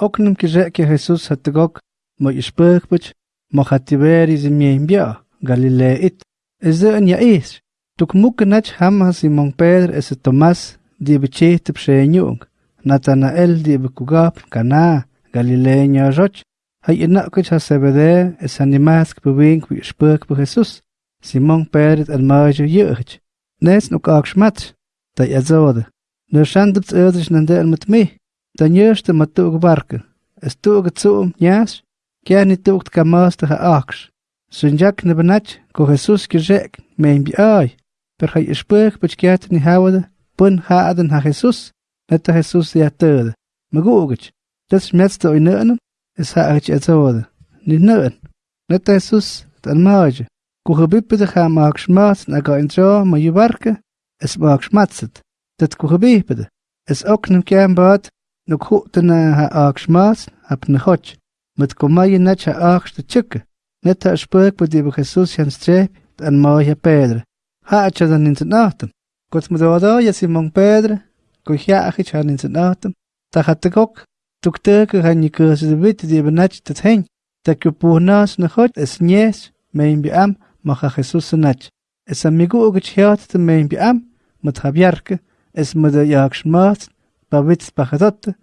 Oknum kireke Jesús hatagok mo ishpurkbuch mo hatiberi zimien Galileit. Eze ya is. Tuk mukenach hamha Simon Pedro ese Tomás die bechete pshenyung. Natanael die bekugap kana Galileña roch. Hay inakich ha sebede es animask bewink wie spurk be Jesus. Simon Pedro al majo yuch. Nes nuk ak schmat. Da yazode. Nu shandupt ödrisch nandel met me. Dan eerste maar toegebarken. Es toegezoom, jas, kja niet toegt kamastige aks. Sunjak ne benach, ko Jesus kirjek, mijn bi ai. Per hij spurg bich kjat ni hawde, pun haaden ha Jesus, net ha Jesus ja terde. Magugich, das schmetzte oi neunen, es ha ich etzode. Ni neun. Net ha Jesus, dan maage. Ko gebippe de ga maak schmaat, na ga in tro, ma je barke, es maak schmatzet. Dat ko gebippe Es ook nem kjaan baat, nu kutana ha akshmas ap nhoch met komay nach aksh de chukke net ha spurk bu di Jesus han strep an ma ha Pedro ha acha dan in nachten kot wada ja Simon Pedro ko ja ach han in nachten ta hat gok tuk teke han ni kurse de wit di benach dat hen ta ke punas na hot es nies mein bi am ma ha Jesus nach es amigo og chat te mein bi am met ha bjarke es met de jakshmas ba wits bachadotte,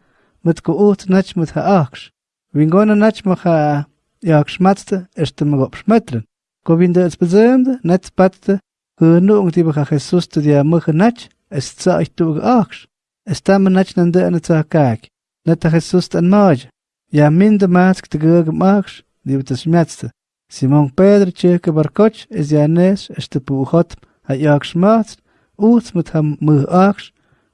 met ko oot nach met ha aaks. Wien gona nach ma ha jaaks matste, erste mag op smetren. Ko wien de het bezeemde, net spatte, hunu ung die ha Jesus te dia mugge nach, es tsa ich tu aaks. Es tamme nach nan de ane tsa kaak. Net ha Jesus an maaj. Ja minde maatsk te gege maaks, die het smetste. Simon Pedro tjeke barkoch, is ja nes, es te puugot, ha jaaks maatst, oot met ham mugge aaks,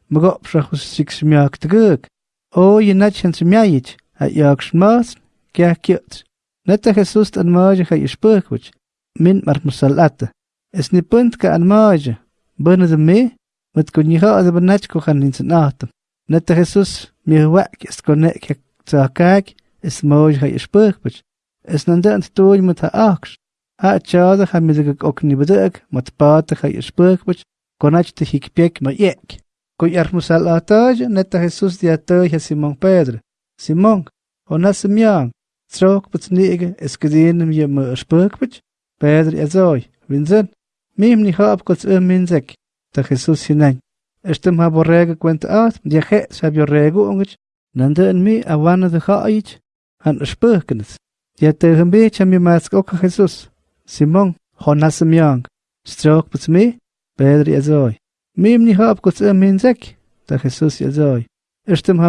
Mago prachus six miak tguk. O je natchens miait, ha jaaks maas, kya kiot. Neta Jesus an maaje ha ispurkwich. Min mar musalata. Es ni punt ka an maaje. Bana de me, met kon je ha de benach ko gaan in zijn atem. Neta Jesus mi wak is konek ha tsakak, es maaje ha ispurkwich. Es nan de ant tooj met ha aaks. Ha tjade ha mi ook ni beduk, mat paate ha ispurkwich. Konach te hikpek ma yek. Ko yarmusal atay neta Jesus di atay ha Simon Pedro. Simon, onas miang, trok putnige eskedinem je me spurkbich, Pedro azoy, winzen, mim ni hab kots um minzek, ta Jesus hinan. Estem ha borrega kwent at, di he sab yo rego ongich, nande en mi awana de haich, han spurkenes. Di atay een beetje mi mask ook Jesus. Simon, onas miang, strok putmi, Pedro azoy. Mim ni hab kuts em minzek, ta Jesus ya zoy. Estem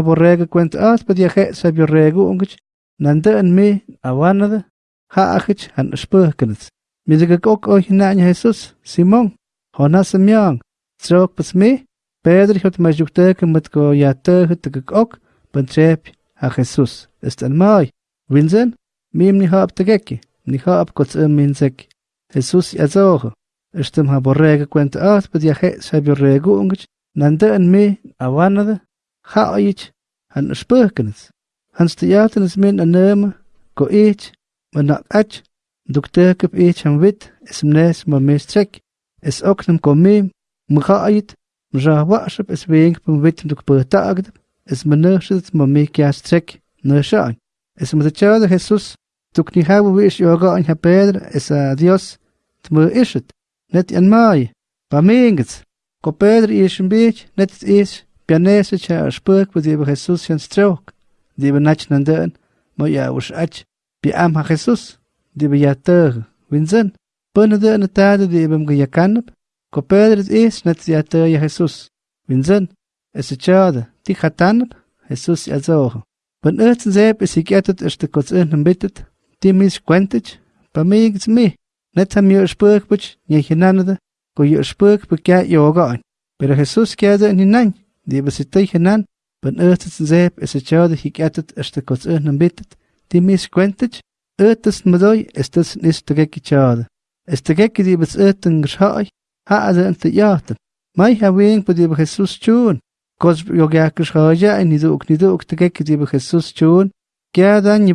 kwent at, pa dia ge sab yo regu ungich, nanda en me awanada, ha achich han spurkenets. Mizega kok oich nanya Jesus, Simon, hona semyang, trok pas me, Pedro hot ma jukteke met ko ya tege te ha Jesus. Est en mai, winzen, mim ni hab te gekki, ni hab kuts em minzek. Jesus ya. Estem ha borrega kwent at, pa dia ge sab yo regu ungich, nanda en me awanada, ha oich han spurkenets. Hans te jatenes min a neume, ko each, maar nak ach, duk tekep each han wit, is mnes ma mes trek, is oknem ko meem, mga ait, mja wasap is weeng pum wit duk pertagd, is menersit ma me kias trek, ne shaan. Is ma de tjade Jesus, duk ni hawe wish yoga an ha Pedro, is a Dios, tme is het, net en maai, pa meengets, ko Pedro is een beetje, net het is, pianese tja a spurk, wat die Jesus jan strook, die we nach nan deun, mo ja us ach, bi am ha Jesus, die we ja teuge, winzen, bunne de ne tade die bem ge yakanep, ko Pedro het is, net ja teuge Jesus, winzen, es a tjade, die gatanep, Jesus ja zoge. Ben urtsen zeep is ik etet is de kots in bittet, die mis kwentet, pa meegits me, net ham je spurk butch, nie genanede, ko je spurk bekja yoga an. Pero Jesus kjade in hinan, die we se tegen Ben urtet zeep is het jade hik etet is de kots in bittet, die mis kwentet, urtet medoi is dus nis te gekki jade. Is te gekki die bes urten geschai, ha ade in te jaten. Mai ha ween po be Jesus tjoen. Kos yo gak geschai en niet ook niet ook te gekki die be Jesus tjoen. Gya dan je